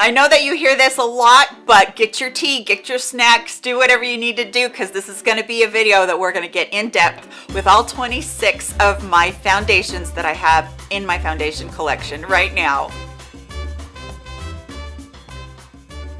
I know that you hear this a lot, but get your tea, get your snacks, do whatever you need to do because this is going to be a video that we're going to get in depth with all 26 of my foundations that I have in my foundation collection right now.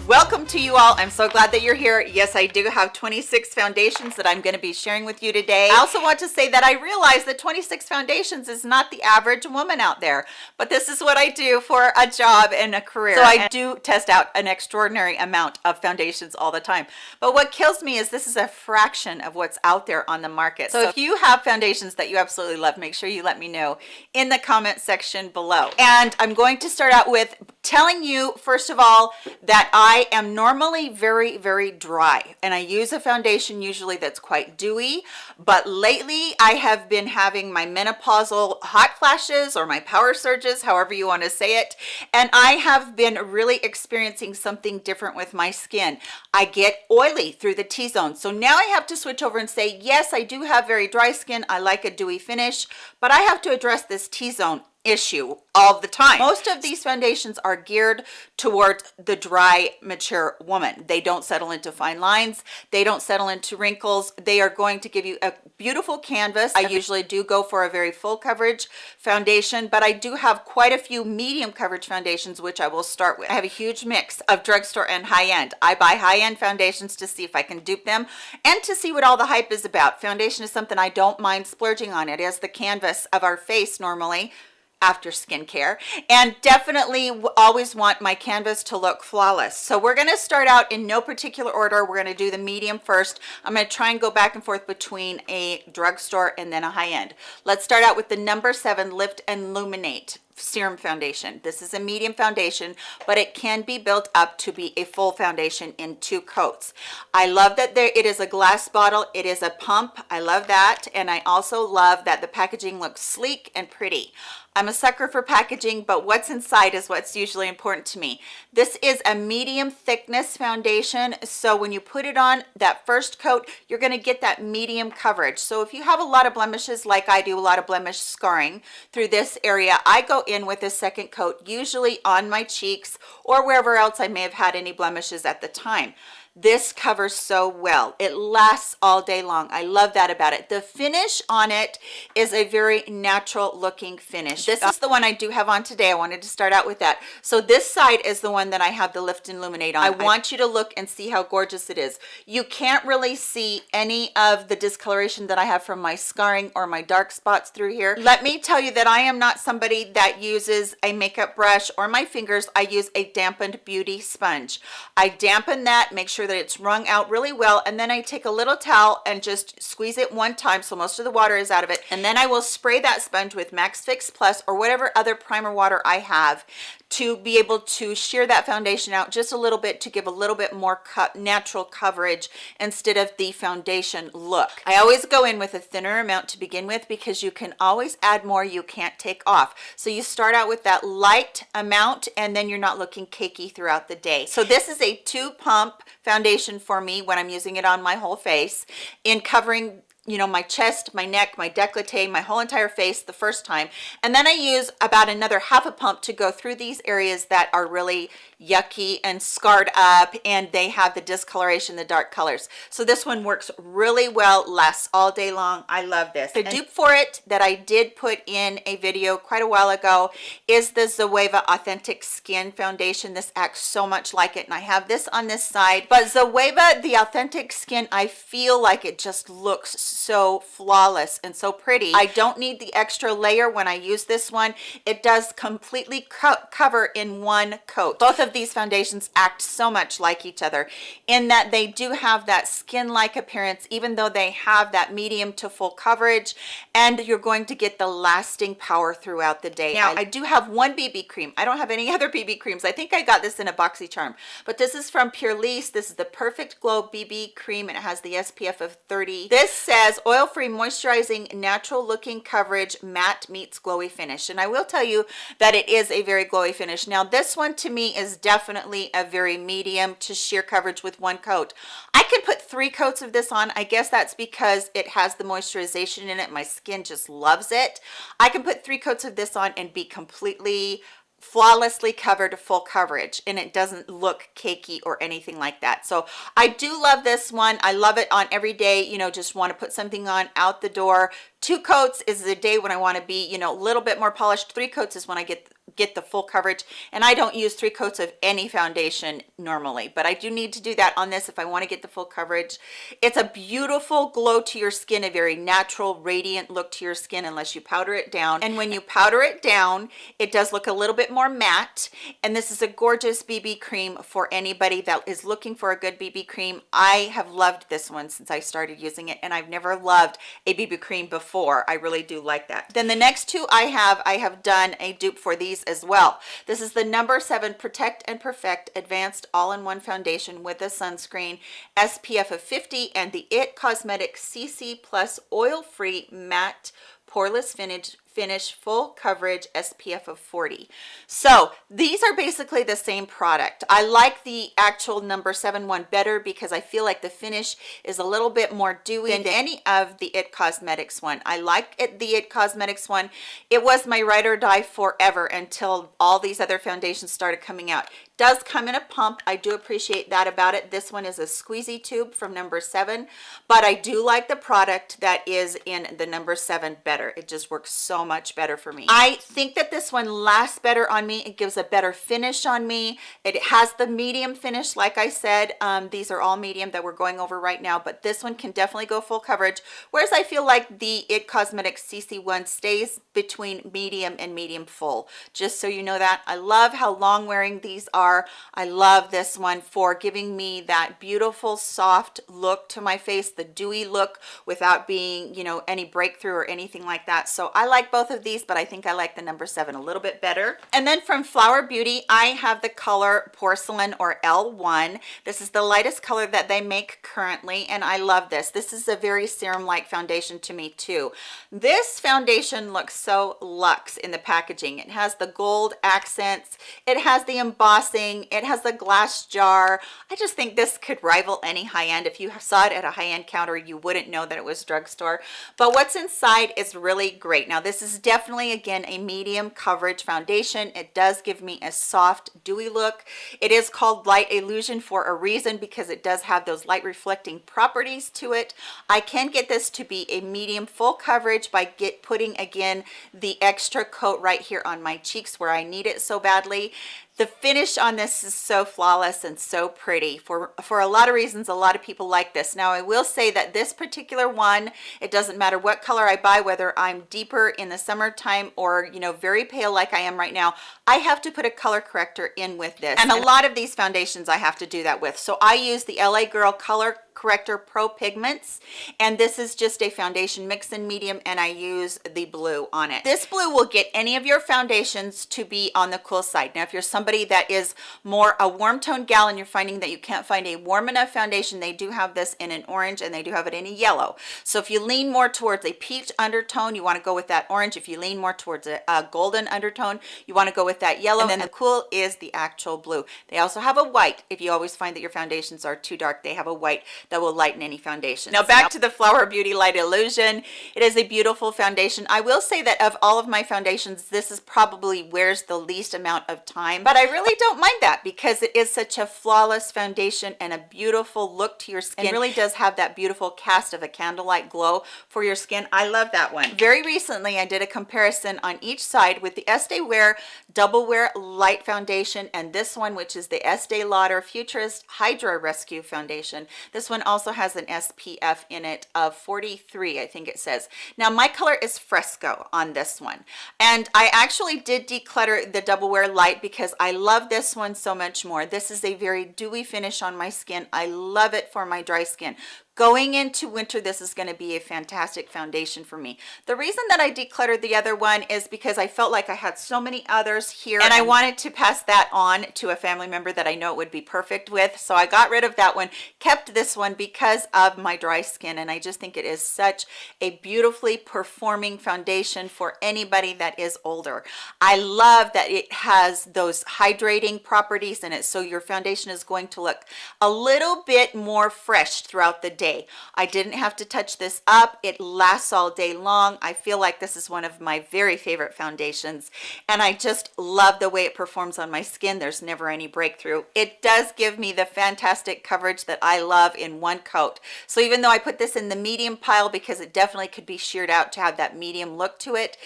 Welcome to you all. I'm so glad that you're here. Yes i do have 26 foundations that i'm going to be sharing with you today. I also want to say that i realize that 26 foundations is not the average woman out there but this is what i do for a job and a career. So i do test out an extraordinary amount of foundations all the time. But what kills me is this is a fraction of what's out there on the market. So if you have foundations that you absolutely love make sure you let me know in the comment section below. And i'm going to start out with telling you first of all that i I am normally very, very dry and I use a foundation usually that's quite dewy, but lately I have been having my menopausal hot flashes or my power surges, however you want to say it. And I have been really experiencing something different with my skin. I get oily through the T-zone. So now I have to switch over and say, yes, I do have very dry skin. I like a dewy finish, but I have to address this T-zone issue all the time. Most of these foundations are geared towards the dry mature woman. They don't settle into fine lines. They don't settle into wrinkles. They are going to give you a beautiful canvas. I usually do go for a very full coverage foundation but i do have quite a few medium coverage foundations which i will start with. I have a huge mix of drugstore and high-end. I buy high-end foundations to see if i can dupe them and to see what all the hype is about. Foundation is something i don't mind splurging on. It as the canvas of our face normally after skincare. And definitely always want my canvas to look flawless. So we're going to start out in no particular order. We're going to do the medium first. I'm going to try and go back and forth between a drugstore and then a high-end let's start out with the number seven lift and illuminate serum foundation. This is a medium foundation but it can be built up to be a full foundation in two coats. I love that there it is a glass bottle. It is a pump. I love that. And i also love that the packaging looks sleek and pretty I'm a sucker for packaging, but what's inside is what's usually important to me. This is a medium thickness foundation. So when you put it on that first coat, you're gonna get that medium coverage. So if you have a lot of blemishes, like I do, a lot of blemish scarring through this area, I go in with a second coat, usually on my cheeks or wherever else I may have had any blemishes at the time this covers so well. It lasts all day long. I love that about it. The finish on it is a very natural looking finish. This is the one i do have on today. I wanted to start out with that. So this side is the one that i have the lift and illuminate on. I want you to look and see how gorgeous it is. You can't really see any of the discoloration that i have from my scarring or my dark spots through here. Let me tell you that i am not somebody that uses a makeup brush or my fingers. I use a dampened beauty sponge. I dampen that make sure that it's wrung out really well and then I take a little towel and just squeeze it one time so most of the water is out of it. And then I will spray that sponge with MAC Fix Plus or whatever other primer water I have to be able to shear that foundation out just a little bit to give a little bit more cut natural coverage instead of the foundation look. I always go in with a thinner amount to begin with because you can always add more you can't take off. So you start out with that light amount and then you're not looking cakey throughout the day. So this is a two pump foundation for me when i'm using it on my whole face in covering you know my chest my neck my decollete my whole entire face the first time. And then i use about another half a pump to go through these areas that are really yucky and scarred up and they have the discoloration the dark colors. So this one works really well lasts all day long. I love this. The dupe for it that i did put in a video quite a while ago is the zoeva authentic skin foundation. This acts so much like it and i have this on this side. But zoeva the authentic skin i feel like it just looks so flawless and so pretty. I don't need the extra layer when i use this one. It does completely co cover in one coat. Both of these foundations act so much like each other in that they do have that skin-like appearance even though they have that medium to full coverage and you're going to get the lasting power throughout the day. Now i do have one bb cream. I don't have any other bb creams. I think i got this in a boxy charm but this is from Purlisse this is the perfect glow bb cream and it has the spf of 30 this says oil-free moisturizing natural looking coverage matte meets glowy finish. And i will tell you that it is a very glowy finish. Now this one to me is definitely a very medium to sheer coverage with one coat. I could put three coats of this on. I guess that's because it has the moisturization in it. My skin just loves it. I can put three coats of this on and be completely flawlessly covered full coverage and it doesn't look cakey or anything like that. So i do love this one. I love it on every day you know just want to put something on out the door. Two coats is the day when i want to be you know a little bit more polished. Three coats is when i get get the full coverage and I don't use three coats of any foundation normally but I do need to do that on this if I want to get the full coverage. It's a beautiful glow to your skin a very natural radiant look to your skin unless you powder it down and when you powder it down it does look a little bit more matte and this is a gorgeous BB cream for anybody that is looking for a good BB cream. I have loved this one since I started using it and I've never loved a BB cream before. I really do like that. Then the next two I have I have done a dupe for these as well. This is the number seven protect and perfect advanced all-in-one foundation with a sunscreen spf of 50 and the it cosmetics cc plus oil-free matte poreless finish finish full coverage spf of 40 so these are basically the same product. I like the actual number seven one better because i feel like the finish is a little bit more dewy than any of the it cosmetics one. I like it the it cosmetics one. It was my ride or die forever until all these other foundations started coming out does come in a pump. I do appreciate that about it. This one is a squeezy tube from number seven but i do like the product that is in the number seven better. It just works so much better for me. I think that this one lasts better on me. It gives a better finish on me. It has the medium finish like i said. Um, these are all medium that we're going over right now but this one can definitely go full coverage. Whereas i feel like the it cosmetics cc one stays between medium and medium full. Just so you know that. I love how long wearing these are i love this one for giving me that beautiful soft look to my face the dewy look without being you know any breakthrough or anything like that. So i like both of these but i think i like the number seven a little bit better. And then from flower beauty i have the color porcelain or l1 this is the lightest color that they make currently and i love this. This is a very serum like foundation to me too. This foundation looks so luxe in the packaging. It has the gold accents. It has the embossing it has the glass jar. I just think this could rival any high-end. If you saw it at a high-end counter you wouldn't know that it was drugstore. But what's inside is really great. Now this is definitely again a medium coverage foundation. It does give me a soft dewy look. It is called light illusion for a reason because it does have those light reflecting properties to it. I can get this to be a medium full coverage by get putting again the extra coat right here on my cheeks where i need it so badly the finish on this is so flawless and so pretty for for a lot of reasons. A lot of people like this. Now i will say that this particular one it doesn't matter what color i buy whether i'm deeper in the summertime or you know very pale like i am right now i have to put a color corrector in with this. And a lot of these foundations i have to do that with. So i use the la girl color corrector pro pigments and this is just a foundation mix in medium and i use the blue on it. This blue will get any of your foundations to be on the cool side. Now if you're somebody that is more a warm tone gal and you're finding that you can't find a warm enough foundation they do have this in an orange and they do have it in a yellow. So if you lean more towards a peach undertone you want to go with that orange. If you lean more towards a, a golden undertone you want to go with that yellow. And then the cool is the actual blue. They also have a white. If you always find that your foundations are too dark they have a white that will lighten any foundation now back to the flower beauty light illusion. It is a beautiful foundation. I will say that of all of my foundations this is probably wears the least amount of time but i really don't mind that because it is such a flawless foundation and a beautiful look to your skin. It really does have that beautiful cast of a candlelight glow for your skin. I love that one. Very recently i did a comparison on each side with the estee wear double wear light foundation and this one which is the estee lauder futurist hydra rescue foundation. This one one also has an SPF in it of 43 I think it says. Now my color is fresco on this one. And I actually did declutter the double wear light because I love this one so much more. This is a very dewy finish on my skin. I love it for my dry skin going into winter this is going to be a fantastic foundation for me. The reason that i decluttered the other one is because i felt like i had so many others here and i wanted to pass that on to a family member that i know it would be perfect with. So i got rid of that one kept this one because of my dry skin and i just think it is such a beautifully performing foundation for anybody that is older. I love that it has those hydrating properties in it so your foundation is going to look a little bit more fresh throughout the day day. I didn't have to touch this up. It lasts all day long. I feel like this is one of my very favorite foundations and i just love the way it performs on my skin. There's never any breakthrough. It does give me the fantastic coverage that i love in one coat. So even though i put this in the medium pile because it definitely could be sheared out to have that medium look to it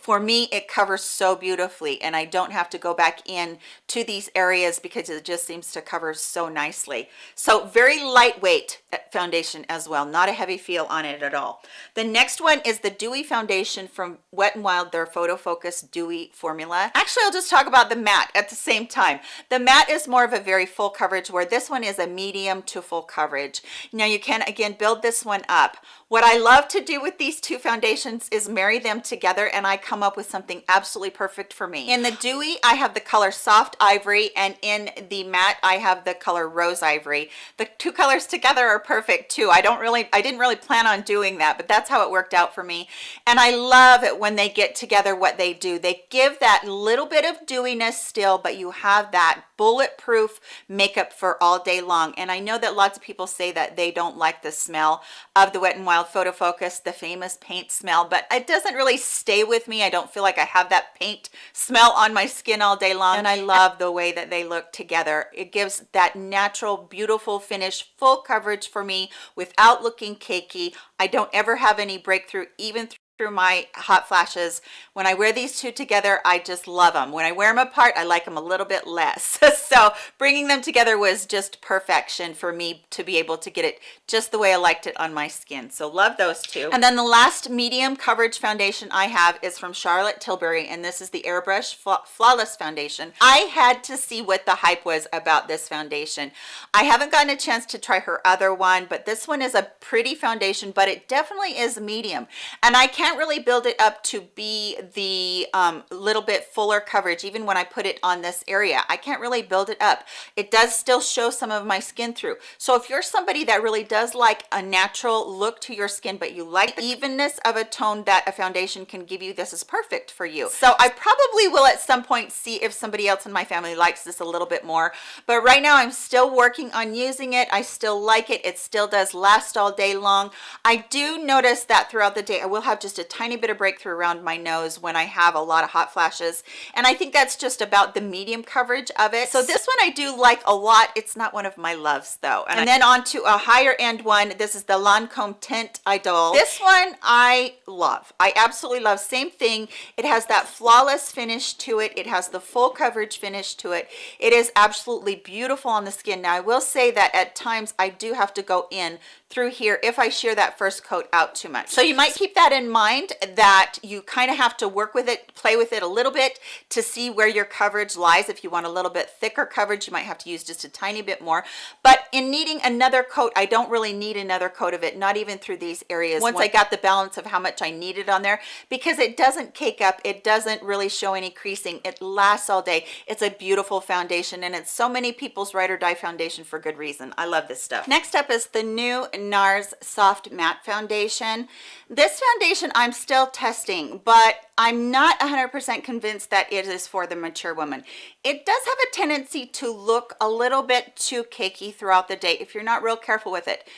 for me it covers so beautifully and I don't have to go back in to these areas because it just seems to cover so nicely. So very lightweight uh, foundation as well not a heavy feel on it at all. The next one is the dewy foundation from wet and wild their photo focus dewy formula. Actually I'll just talk about the matte at the same time. The matte is more of a very full coverage where this one is a medium to full coverage. Now you can again build this one up. What I love to do with these two foundations is marry them together and I come up with something absolutely perfect for me. In the dewy, I have the color soft ivory and in the matte, I have the color rose ivory. The two colors together are perfect too. I don't really, I didn't really plan on doing that, but that's how it worked out for me. And I love it when they get together what they do. They give that little bit of dewiness still, but you have that bulletproof makeup for all day long. And I know that lots of people say that they don't like the smell of the Wet n Wild Photo Focus, the famous paint smell, but it doesn't really stay with me. I don't feel like I have that paint smell on my skin all day long. And I love the way that they look together. It gives that natural, beautiful finish, full coverage for me without looking cakey. I don't ever have any breakthrough, even through my hot flashes. When i wear these two together i just love them when i wear them apart i like them a little bit less. So bringing them together was just perfection for me to be able to get it just the way i liked it on my skin. So love those two. And then the last medium coverage foundation i have is from charlotte tilbury and this is the airbrush flawless foundation. I had to see what the hype was about this foundation. I haven't gotten a chance to try her other one but this one is a pretty foundation but it definitely is medium. And i can't can't really build it up to be the um, little bit fuller coverage even when I put it on this area. I can't really build it up. It does still show some of my skin through. So if you're somebody that really does like a natural look to your skin but you like the evenness of a tone that a foundation can give you this is perfect for you. So I probably will at some point see if somebody else in my family likes this a little bit more. But right now I'm still working on using it. I still like it. It still does last all day long. I do notice that throughout the day I will have just a tiny bit of breakthrough around my nose when I have a lot of hot flashes. And I think that's just about the medium coverage of it. So this one I do like a lot. It's not one of my loves though. And, and then on to a higher end one. This is the Lancome Teint Idole. This one I love. I absolutely love. Same thing. It has that flawless finish to it. It has the full coverage finish to it. It is absolutely beautiful on the skin. Now I will say that at times I do have to go in through here if I shear that first coat out too much. So you might keep that in mind that you kind of have to work with it, play with it a little bit to see where your coverage lies. If you want a little bit thicker coverage, you might have to use just a tiny bit more. But in needing another coat, I don't really need another coat of it, not even through these areas. Once I got the balance of how much I needed on there, because it doesn't cake up, it doesn't really show any creasing. It lasts all day. It's a beautiful foundation and it's so many people's ride or die foundation for good reason. I love this stuff. Next up is the new NARS Soft Matte Foundation. This foundation I'm still testing, but I'm not 100% convinced that it is for the mature woman. It does have a tendency to look a little bit too cakey throughout the day if you're not real careful with it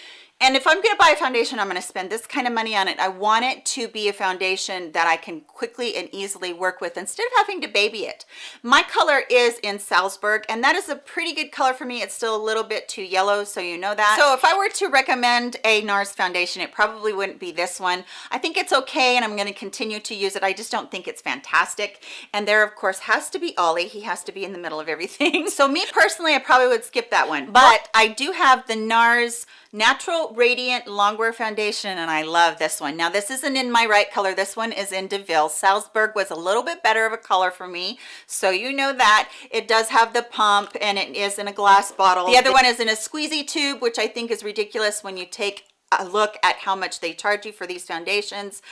and if i'm going to buy a foundation i'm going to spend this kind of money on it. I want it to be a foundation that i can quickly and easily work with instead of having to baby it. My color is in salzburg and that is a pretty good color for me. It's still a little bit too yellow so you know that. So if i were to recommend a nars foundation it probably wouldn't be this one. I think it's okay and i'm going to continue to use it. I just don't think it's fantastic. And there of course has to be ollie. He has to be in the middle of everything. So me personally i probably would skip that one. But i do have the nars natural radiant longwear foundation and i love this one. Now this isn't in my right color. This one is in deauville. Salzburg was a little bit better of a color for me so you know that. It does have the pump and it is in a glass bottle. The other one is in a squeezy tube which i think is ridiculous when you take a look at how much they charge you for these foundations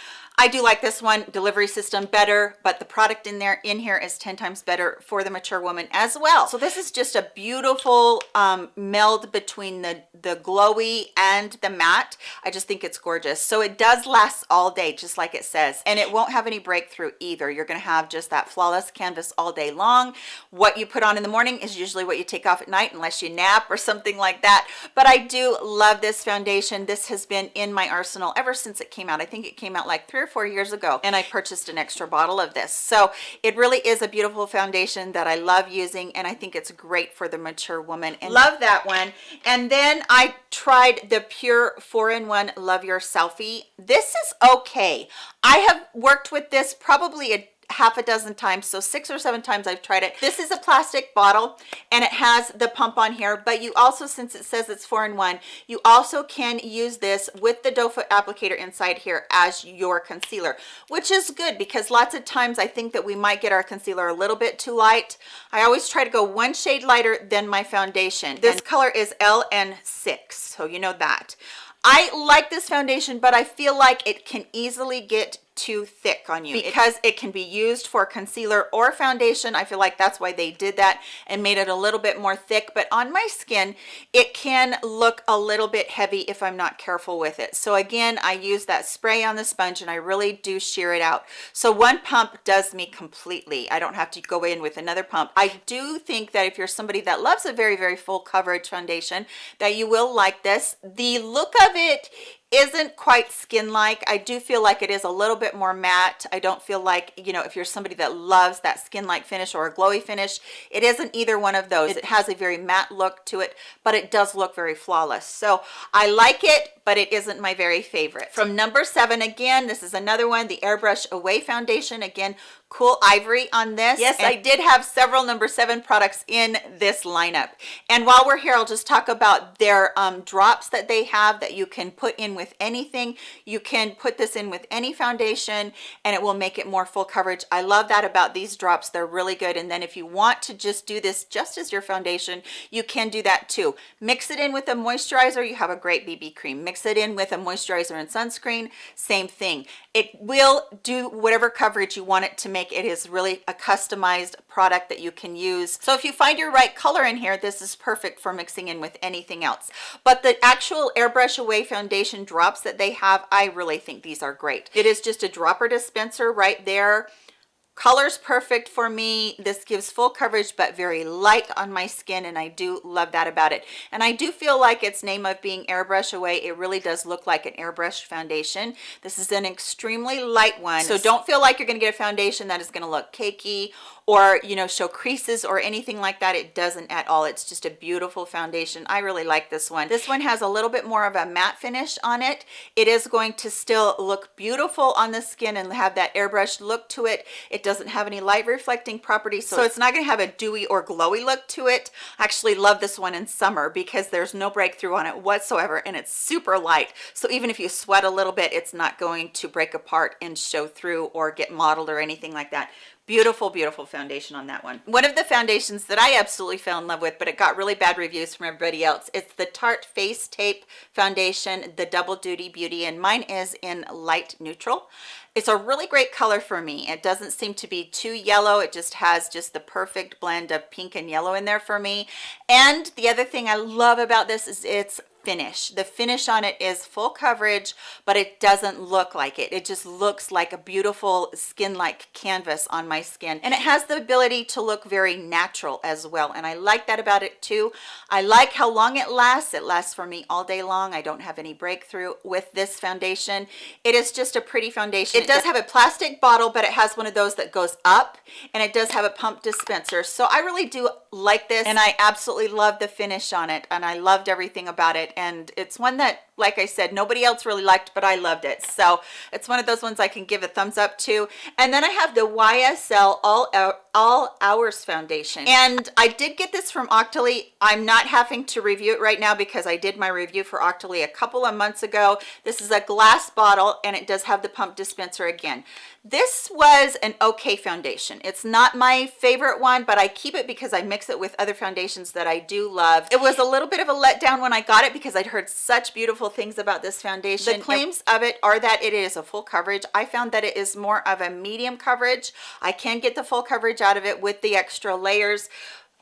I do like this one delivery system better, but the product in there in here is 10 times better for the mature woman as well. So this is just a beautiful um, meld between the, the glowy and the matte. I just think it's gorgeous. So it does last all day, just like it says, and it won't have any breakthrough either. You're gonna have just that flawless canvas all day long. What you put on in the morning is usually what you take off at night unless you nap or something like that. But I do love this foundation. This has been in my arsenal ever since it came out. I think it came out like three or four years ago and I purchased an extra bottle of this. So it really is a beautiful foundation that I love using and I think it's great for the mature woman and love that one. And then I tried the Pure 4-in-1 Love Your Selfie. This is okay. I have worked with this probably a half a dozen times so six or seven times i've tried it. This is a plastic bottle and it has the pump on here but you also since it says it's four in one you also can use this with the doe foot applicator inside here as your concealer which is good because lots of times i think that we might get our concealer a little bit too light. I always try to go one shade lighter than my foundation this color is ln6 so you know that. I like this foundation, but I feel like it can easily get too thick on you. Because it can be used for concealer or foundation. I feel like that's why they did that and made it a little bit more thick. But on my skin it can look a little bit heavy if i'm not careful with it. So again i use that spray on the sponge and i really do shear it out. So one pump does me completely. I don't have to go in with another pump. I do think that if you're somebody that loves a very very full coverage foundation that you will like this. The look of it isn't quite skin like i do feel like it is a little bit more matte. I don't feel like you know if you're somebody that loves that skin like finish or a glowy finish it isn't either one of those. It has a very matte look to it but it does look very flawless. So i like it but it isn't my very favorite. From number seven again this is another one the airbrush away foundation. Again cool ivory on this. Yes i did have several number seven products in this lineup. And while we're here i'll just talk about their um, drops that they have that you can put in with anything. You can put this in with any foundation and it will make it more full coverage. I love that about these drops. They're really good. And then if you want to just do this just as your foundation you can do that too. Mix it in with a moisturizer. You have a great bb cream. Mix it in with a moisturizer and sunscreen. Same thing. It will do whatever coverage you want it to make it is really a customized product that you can use. So if you find your right color in here this is perfect for mixing in with anything else. But the actual airbrush away foundation drops that they have i really think these are great. It is just a dropper dispenser right there colors perfect for me. This gives full coverage but very light on my skin and i do love that about it. And i do feel like its name of being airbrush away it really does look like an airbrush foundation. This is an extremely light one so don't feel like you're going to get a foundation that is going to look cakey or you know show creases or anything like that it doesn't at all. It's just a beautiful foundation. I really like this one. This one has a little bit more of a matte finish on it. It is going to still look beautiful on the skin and have that airbrush look to it. It doesn't have any light reflecting properties so, so it's not going to have a dewy or glowy look to it. I actually love this one in summer because there's no breakthrough on it whatsoever and it's super light. So even if you sweat a little bit it's not going to break apart and show through or get mottled or anything like that beautiful beautiful foundation on that one. One of the foundations that i absolutely fell in love with but it got really bad reviews from everybody else it's the tarte face tape foundation the double duty beauty and mine is in light neutral. It's a really great color for me. It doesn't seem to be too yellow. It just has just the perfect blend of pink and yellow in there for me. And the other thing i love about this is it's finish. The finish on it is full coverage but it doesn't look like it. It just looks like a beautiful skin like canvas on my skin. And it has the ability to look very natural as well and i like that about it too. I like how long it lasts. It lasts for me all day long. I don't have any breakthrough with this foundation. It is just a pretty foundation. It does have a plastic bottle but it has one of those that goes up and it does have a pump dispenser. So i really do like this and i absolutely love the finish on it and i loved everything about it and it's one that like I said, nobody else really liked, but I loved it. So it's one of those ones I can give a thumbs up to. And then I have the YSL All, All Hours Foundation. And I did get this from Octoly. I'm not having to review it right now because I did my review for Octoly a couple of months ago. This is a glass bottle and it does have the pump dispenser again. This was an okay foundation. It's not my favorite one, but I keep it because I mix it with other foundations that I do love. It was a little bit of a letdown when I got it because because I'd heard such beautiful things about this foundation. The claims of it are that it is a full coverage. I found that it is more of a medium coverage. I can get the full coverage out of it with the extra layers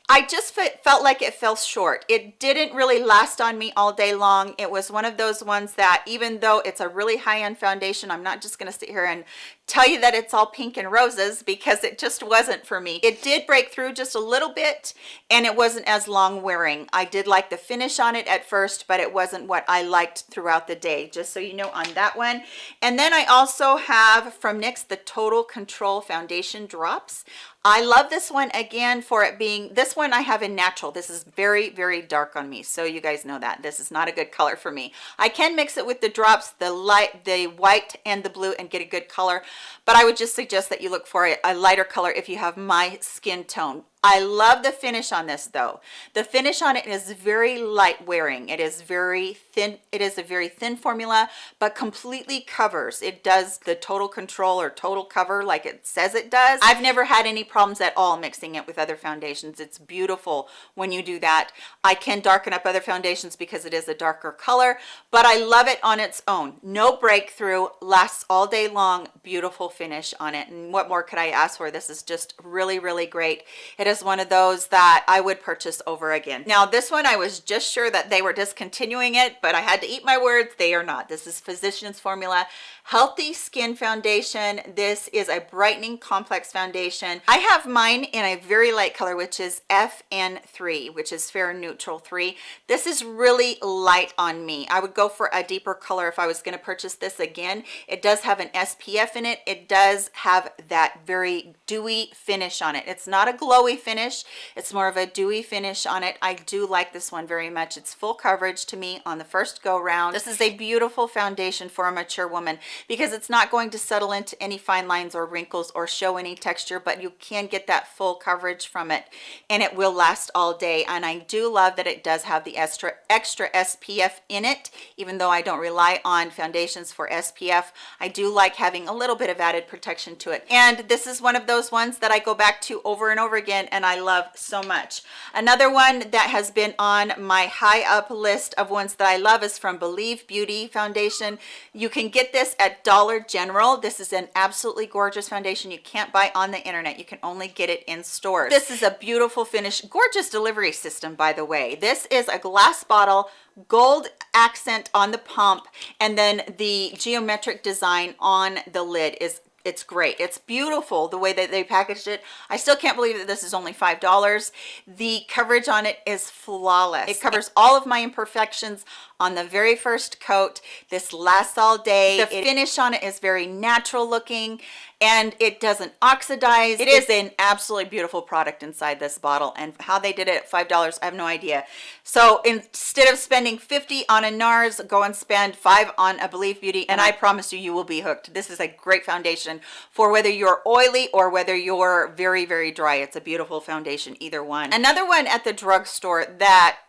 I just felt like it fell short. It didn't really last on me all day long. It was one of those ones that even though it's a really high-end foundation, I'm not just gonna sit here and tell you that it's all pink and roses because it just wasn't for me. It did break through just a little bit and it wasn't as long wearing. I did like the finish on it at first, but it wasn't what I liked throughout the day, just so you know on that one. And then I also have from NYX the Total Control Foundation Drops. I love this one again for it being, this one I have in natural. This is very, very dark on me. So you guys know that this is not a good color for me. I can mix it with the drops, the light, the white and the blue and get a good color. But I would just suggest that you look for a lighter color if you have my skin tone I love the finish on this though. The finish on it is very light wearing. It is very thin. It is a very thin formula, but completely covers. It does the total control or total cover like it says it does. I've never had any problems at all mixing it with other foundations. It's beautiful when you do that. I can darken up other foundations because it is a darker color, but I love it on its own. No breakthrough, lasts all day long, beautiful finish on it. And what more could I ask for? This is just really, really great. It it is one of those that I would purchase over again. Now this one, I was just sure that they were discontinuing it, but I had to eat my words. They are not. This is Physicians Formula Healthy Skin Foundation. This is a brightening complex foundation. I have mine in a very light color, which is FN3, which is Fair Neutral 3. This is really light on me. I would go for a deeper color if I was going to purchase this again. It does have an SPF in it. It does have that very dewy finish on it. It's not a glowy finish. It's more of a dewy finish on it. I do like this one very much. It's full coverage to me on the first go round. This is a beautiful foundation for a mature woman because it's not going to settle into any fine lines or wrinkles or show any texture, but you can get that full coverage from it and it will last all day. And I do love that it does have the extra, extra SPF in it, even though I don't rely on foundations for SPF. I do like having a little bit of added protection to it. And this is one of those ones that I go back to over and over again and I love so much. Another one that has been on my high up list of ones that I love is from Believe Beauty Foundation. You can get this at Dollar General. This is an absolutely gorgeous foundation you can't buy on the internet. You can only get it in stores. This is a beautiful finish, gorgeous delivery system, by the way. This is a glass bottle gold accent on the pump and then the geometric design on the lid is it's great. It's beautiful the way that they packaged it. I still can't believe that this is only five dollars. The coverage on it is flawless. It covers all of my imperfections on the very first coat. This lasts all day. The finish on it is very natural looking and it doesn't oxidize. It is. an absolutely beautiful product inside this bottle. And how they did it at five dollars i have no idea. So instead of spending 50 on a nars go and spend five on a believe beauty and i promise you you will be hooked. This is a great foundation for whether you're oily or whether you're very very dry. It's a beautiful foundation either one. Another one at the drugstore that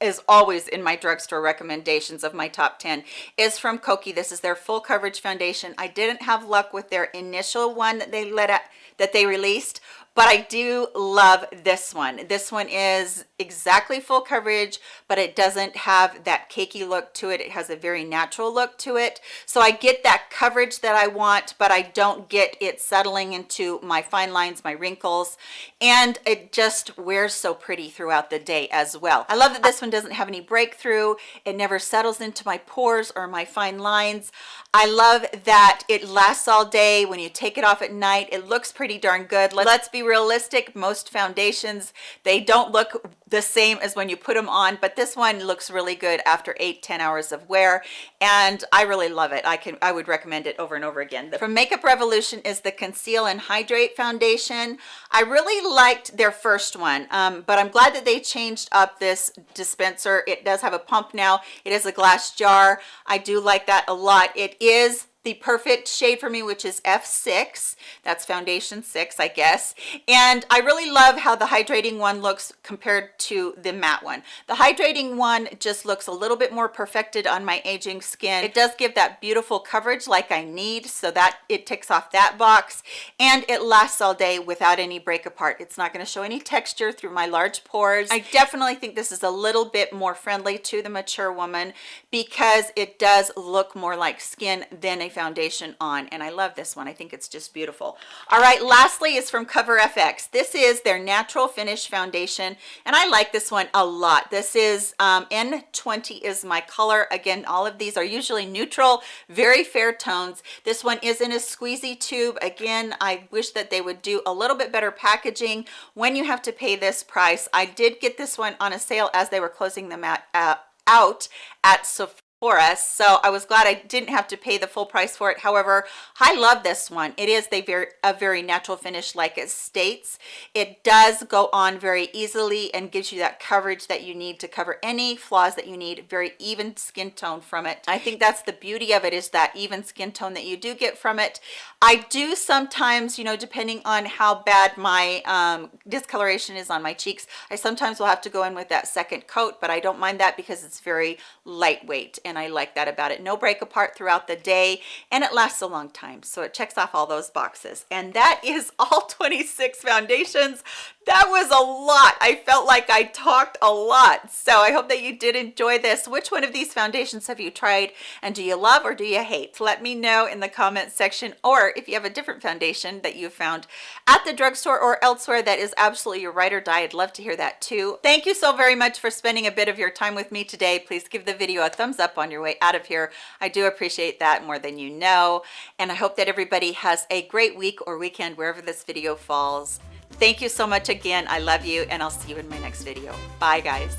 is always in my drugstore recommendations of my top 10 is from Kokie. This is their full coverage foundation. I didn't have luck with their initial one that they let out, that they released, but I do love this one. This one is exactly full coverage, but it doesn't have that cakey look to it. It has a very natural look to it. So I get that coverage that I want, but I don't get it settling into my fine lines, my wrinkles, and it just wears so pretty throughout the day as well. I love that this one doesn't have any breakthrough. It never settles into my pores or my fine lines. I love that it lasts all day. When you take it off at night, it looks pretty darn good. Let's be realistic. Most foundations they don't look the same as when you put them on but this one looks really good after eight ten hours of wear and i really love it. I can i would recommend it over and over again. From makeup revolution is the conceal and hydrate foundation. I really liked their first one um, but i'm glad that they changed up this dispenser. It does have a pump now. It is a glass jar. I do like that a lot. It is the perfect shade for me, which is F6. That's foundation six, I guess. And I really love how the hydrating one looks compared to the matte one. The hydrating one just looks a little bit more perfected on my aging skin. It does give that beautiful coverage like I need, so that it ticks off that box. And it lasts all day without any break apart. It's not gonna show any texture through my large pores. I definitely think this is a little bit more friendly to the mature woman because it does look more like skin than a foundation on and I love this one. I think it's just beautiful. All right lastly is from cover FX this is their natural finish foundation and I like this one a lot. This is um, N20 is my color. Again all of these are usually neutral very fair tones. This one is in a squeezy tube. Again I wish that they would do a little bit better packaging. When you have to pay this price I did get this one on a sale as they were closing them at, uh, out at Sephora for us so i was glad i didn't have to pay the full price for it. However i love this one. It is a very a very natural finish like it states. It does go on very easily and gives you that coverage that you need to cover any flaws that you need very even skin tone from it. I think that's the beauty of it is that even skin tone that you do get from it. I do sometimes you know depending on how bad my um, discoloration is on my cheeks i sometimes will have to go in with that second coat but i don't mind that because it's very lightweight and and I like that about it. No break apart throughout the day and it lasts a long time. So it checks off all those boxes. And that is all 26 foundations that was a lot. I felt like i talked a lot. So i hope that you did enjoy this. Which one of these foundations have you tried and do you love or do you hate? Let me know in the comment section or if you have a different foundation that you found at the drugstore or elsewhere that is absolutely your ride or die i'd love to hear that too. Thank you so very much for spending a bit of your time with me today. Please give the video a thumbs up on your way out of here. I do appreciate that more than you know. And i hope that everybody has a great week or weekend wherever this video falls Thank you so much again. I love you and I'll see you in my next video. Bye guys.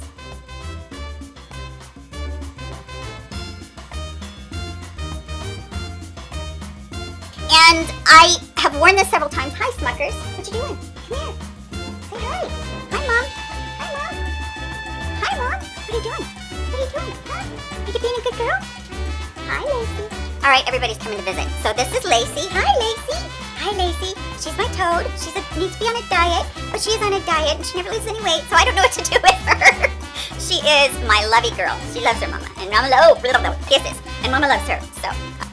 And I have worn this several times. Hi, Smuckers. What you doing? Come here. Say hi. Hi, Mom. Hi, Mom. Hi, Mom. What are you doing? What are you doing? Huh? You being a good girl? Hi, Lacey. All right, everybody's coming to visit. So this is Lacey. Hi, Lacey. Hi, Lacey. She's my toad. She needs to be on a diet, but she is on a diet and she never loses any weight, so I don't know what to do with her. she is my lovey girl. She loves her mama. And mama, oh, kisses. And mama loves her. So